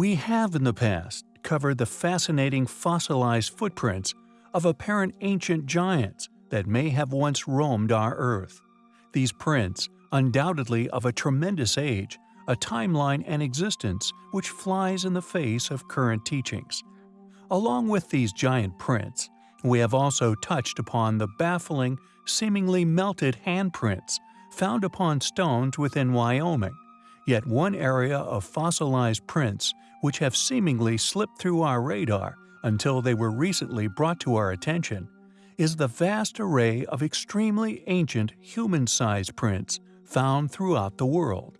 We have in the past covered the fascinating fossilized footprints of apparent ancient giants that may have once roamed our Earth. These prints, undoubtedly of a tremendous age, a timeline and existence which flies in the face of current teachings. Along with these giant prints, we have also touched upon the baffling, seemingly melted handprints found upon stones within Wyoming, yet one area of fossilized prints which have seemingly slipped through our radar until they were recently brought to our attention, is the vast array of extremely ancient human-sized prints found throughout the world.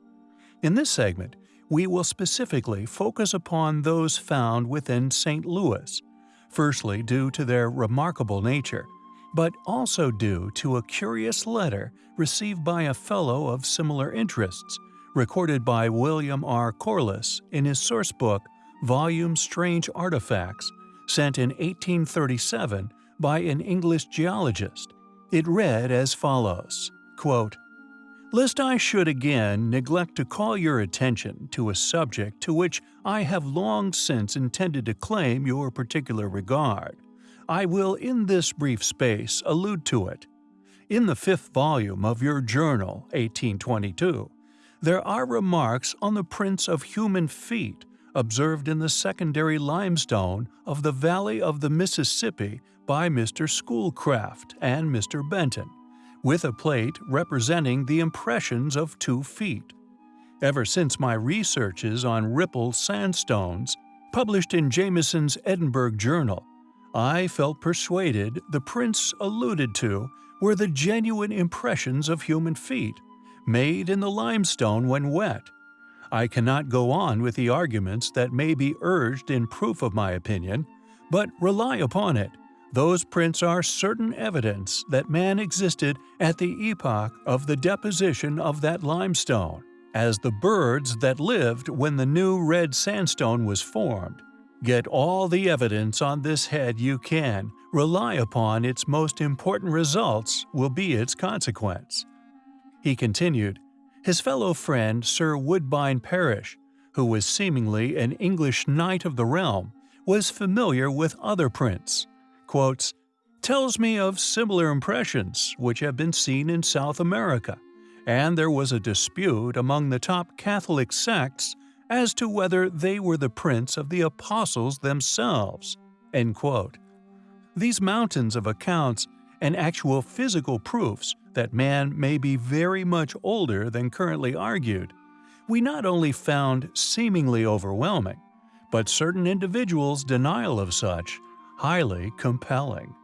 In this segment, we will specifically focus upon those found within St. Louis, firstly due to their remarkable nature, but also due to a curious letter received by a fellow of similar interests, recorded by William R. Corliss in his source book Volume Strange Artifacts, sent in 1837 by an English geologist. It read as follows, quote, Lest I should again neglect to call your attention to a subject to which I have long since intended to claim your particular regard, I will in this brief space allude to it. In the fifth volume of your journal, 1822, there are remarks on the prints of human feet observed in the secondary limestone of the valley of the Mississippi by Mr. Schoolcraft and Mr. Benton with a plate representing the impressions of two feet. Ever since my researches on Ripple sandstones, published in Jamieson's Edinburgh Journal, I felt persuaded the prints alluded to were the genuine impressions of human feet, made in the limestone when wet. I cannot go on with the arguments that may be urged in proof of my opinion, but rely upon it those prints are certain evidence that man existed at the epoch of the deposition of that limestone, as the birds that lived when the new red sandstone was formed. Get all the evidence on this head you can, rely upon its most important results will be its consequence. He continued, his fellow friend Sir Woodbine Parish, who was seemingly an English knight of the realm, was familiar with other prints quotes, tells me of similar impressions which have been seen in South America, and there was a dispute among the top Catholic sects as to whether they were the prints of the apostles themselves." These mountains of accounts and actual physical proofs that man may be very much older than currently argued, we not only found seemingly overwhelming, but certain individuals' denial of such highly compelling.